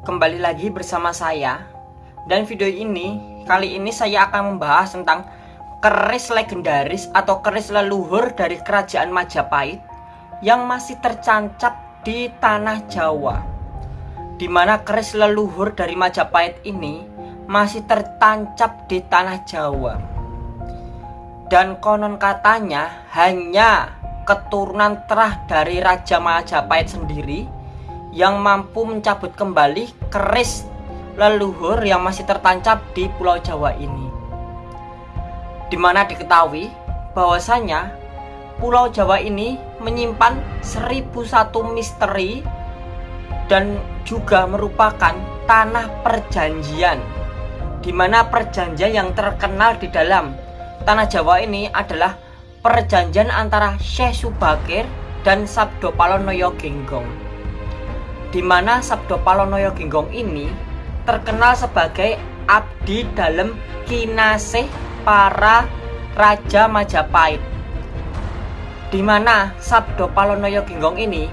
kembali lagi bersama saya. Dan video ini, kali ini saya akan membahas tentang keris legendaris atau keris leluhur dari kerajaan Majapahit Yang masih tercancap di tanah Jawa. Di mana keris leluhur dari Majapahit ini masih tertancap di tanah Jawa. Dan konon katanya hanya keturunan terah dari Raja Majapahit sendiri yang mampu mencabut kembali keris leluhur yang masih tertancap di Pulau Jawa ini. Di mana diketahui bahwasanya Pulau Jawa ini menyimpan 1001 misteri dan juga merupakan tanah perjanjian di mana perjanjian yang terkenal di dalam tanah Jawa ini adalah perjanjian antara Syekh Subakir dan Sabdo Palonoyo Genggong di mana Sabdo Palonoyo Genggong ini terkenal sebagai abdi dalam kinasih para Raja Majapahit di mana Sabdo Palonoyo Genggong ini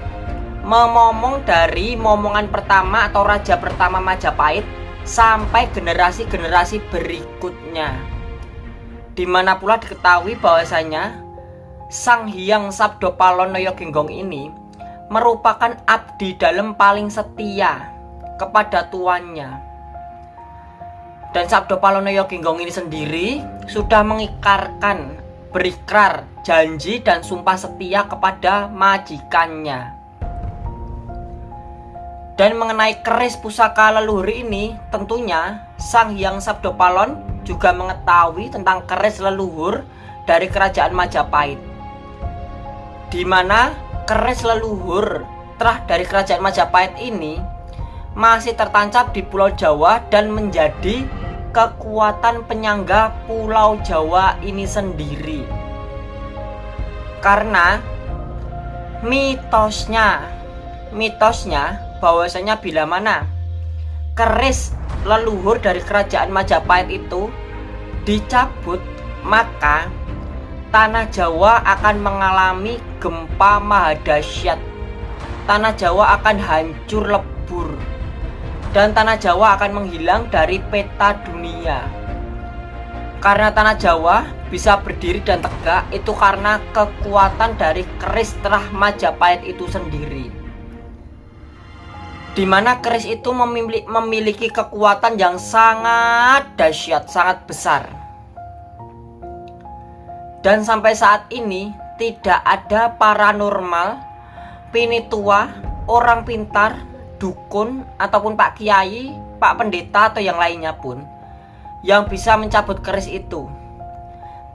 memomong dari momongan pertama atau raja pertama Majapahit sampai generasi-generasi berikutnya. Di mana pula diketahui bahwasanya Sang Hyang Sabdo Palonoyo Genggong ini merupakan abdi dalam paling setia kepada tuannya. Dan Sabdo Palonoyo Genggong ini sendiri sudah mengikarkan berikrar janji dan sumpah setia kepada majikannya. Dan mengenai keris pusaka leluhur ini, tentunya Sang Hyang Sabdo Palon juga mengetahui tentang keris leluhur dari kerajaan Majapahit. Di mana keris leluhur terah dari kerajaan Majapahit ini masih tertancap di Pulau Jawa dan menjadi kekuatan penyangga Pulau Jawa ini sendiri. Karena mitosnya, mitosnya bahwasanya bila mana keris leluhur dari kerajaan Majapahit itu dicabut, maka tanah Jawa akan mengalami gempa mahadasyat. Tanah Jawa akan hancur lebur. Dan tanah Jawa akan menghilang dari peta dunia. Karena tanah Jawa bisa berdiri dan tegak itu karena kekuatan dari keris terah Majapahit itu sendiri. Di mana keris itu memiliki kekuatan yang sangat dahsyat, sangat besar. Dan sampai saat ini tidak ada paranormal, pinitua, orang pintar, dukun, ataupun pak kiai, pak pendeta atau yang lainnya pun yang bisa mencabut keris itu.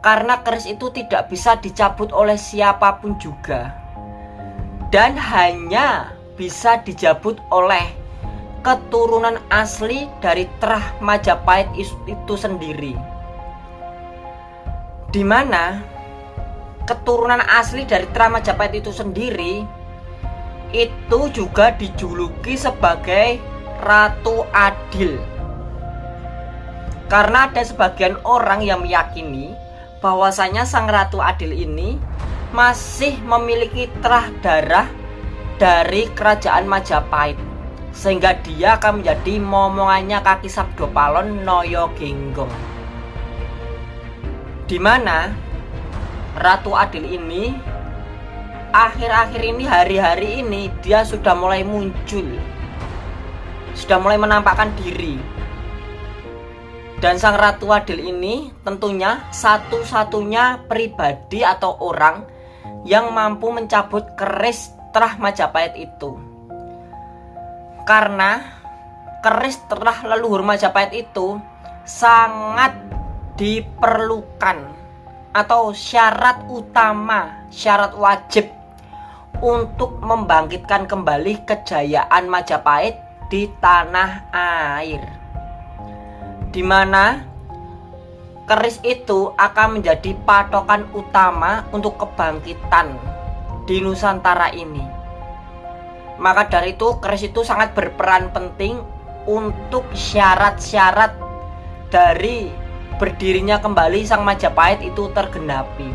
Karena keris itu tidak bisa dicabut oleh siapa pun juga. Dan hanya bisa dijabut oleh keturunan asli dari terah Majapahit itu sendiri di mana keturunan asli dari Trama Majapahit itu sendiri itu juga dijuluki sebagai Ratu Adil. Karena ada sebagian orang yang meyakini bahwasanya Sang Ratu Adil ini masih memiliki terah darah dari kerajaan Majapahit sehingga dia akan menjadi momongannya kaki Sabdo Palon Noyo Genggong di mana Ratu Adil ini akhir-akhir ini hari-hari ini dia sudah mulai muncul. Sudah mulai menampakkan diri. Dan sang Ratu Adil ini tentunya satu-satunya pribadi atau orang yang mampu mencabut keris terah Majapahit itu. Karena keris terah leluhur Majapahit itu sangat diperlukan atau syarat utama, syarat wajib untuk membangkitkan kembali kejayaan Majapahit di tanah air. Di mana keris itu akan menjadi patokan utama untuk kebangkitan di Nusantara ini. Maka dari itu keris itu sangat berperan penting untuk syarat-syarat dari berdirinya kembali Sang Majapahit itu tergenapi.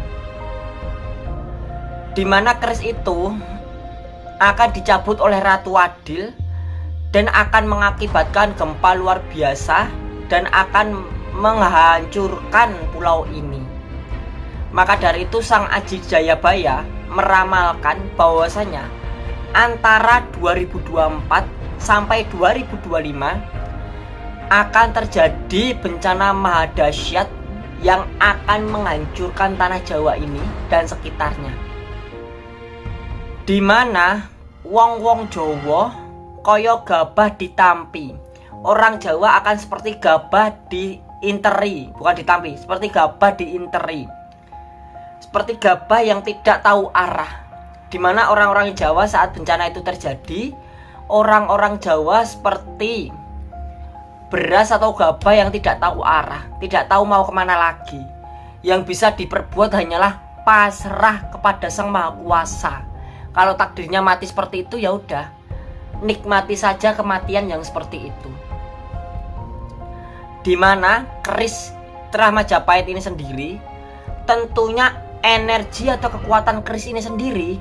Di mana keris itu akan dicabut oleh Ratu Adil dan akan mengakibatkan gempa luar biasa dan akan menghancurkan pulau ini. Maka dari itu Sang Aji Jayabaya meramalkan bahwasanya antara 2024 sampai 2025 akan terjadi bencana mahadasyat yang akan menghancurkan tanah Jawa ini dan sekitarnya. Di mana wong-wong Jawa koyo gabah ditampi. Orang Jawa akan seperti gabah diinteri, bukan ditampi, seperti gabah diinteri. Seperti gabah yang tidak tahu arah. Di mana orang-orang Jawa saat bencana itu terjadi, orang-orang Jawa seperti beras atau gabah yang tidak tahu arah, tidak tahu mau ke mana lagi. Yang bisa diperbuat hanyalah pasrah kepada Sang Maha Kuasa. Kalau takdirnya mati seperti itu ya udah, nikmati saja kematian yang seperti itu. Di mana keris Terah Majapahit ini sendiri, tentunya energi atau kekuatan keris ini sendiri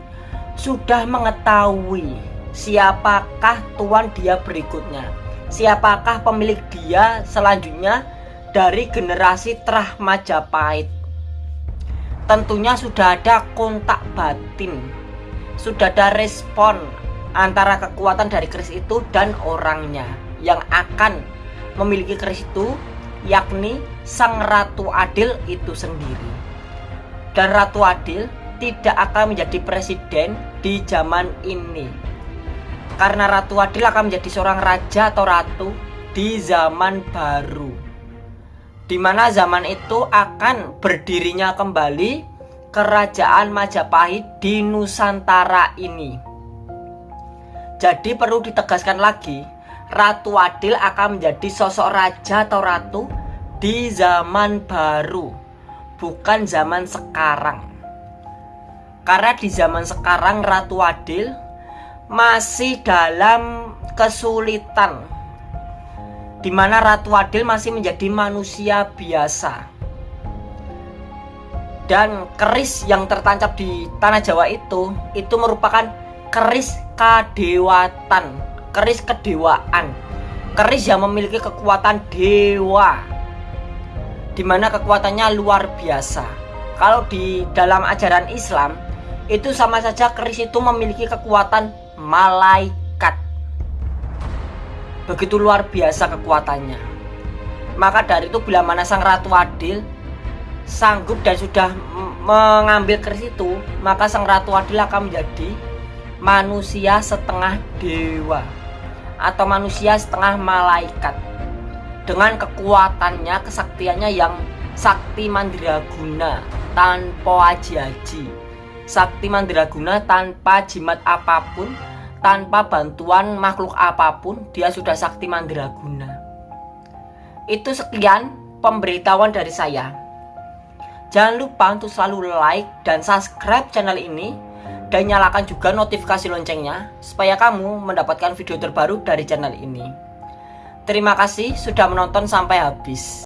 sudah mengetahui siapakah tuan dia berikutnya siapakah pemilik dia selanjutnya dari generasi Trah Majapahit. Tentunya sudah ada kontak batin, sudah ada respon antara kekuatan dari keris itu dan orangnya yang akan memiliki keris itu yakni Sang Ratu Adil itu sendiri. Dan Ratu Adil tidak akan menjadi presiden di zaman ini karena Ratu Adil akan menjadi seorang raja atau ratu di zaman baru di mana zaman itu akan berdirinya kembali kerajaan Majapahit di Nusantara ini. Jadi perlu ditegaskan lagi, Ratu Adil akan menjadi sosok raja atau ratu di zaman baru, bukan zaman sekarang. Karena di zaman sekarang Ratu Adil masih dalam kesulitan di mana Ratu Adil masih menjadi manusia biasa. Dan keris yang tertancap di tanah Jawa itu itu merupakan keris kadewatan keris kedewaan keris yang memiliki kekuatan dewa di mana kekuatannya luar biasa. Kalau di dalam ajaran Islam itu sama saja keris itu memiliki kekuatan malaikat. Begitu luar biasa kekuatannya. Maka dari itu bila mana sang ratu adil sanggup dan sudah mengambil keris itu, maka sang ratu adil akan menjadi manusia setengah dewa atau manusia setengah malaikat dengan kekuatannya, kesaktiannya yang sakti mandraguna tanpa aji-aji sakti mandraguna tanpa jimat apa pun tanpa bantuan makhluk apa pun dia sudah sakti mandraguna itu sekian pemberitahuan dari saya. Jangan lupa untuk selalu like dan subscribe channel ini dan nyalakan juga notifikasi loncengnya supaya kamu mendapatkan video terbaru dari channel ini. Terima kasih sudah menonton sampai habis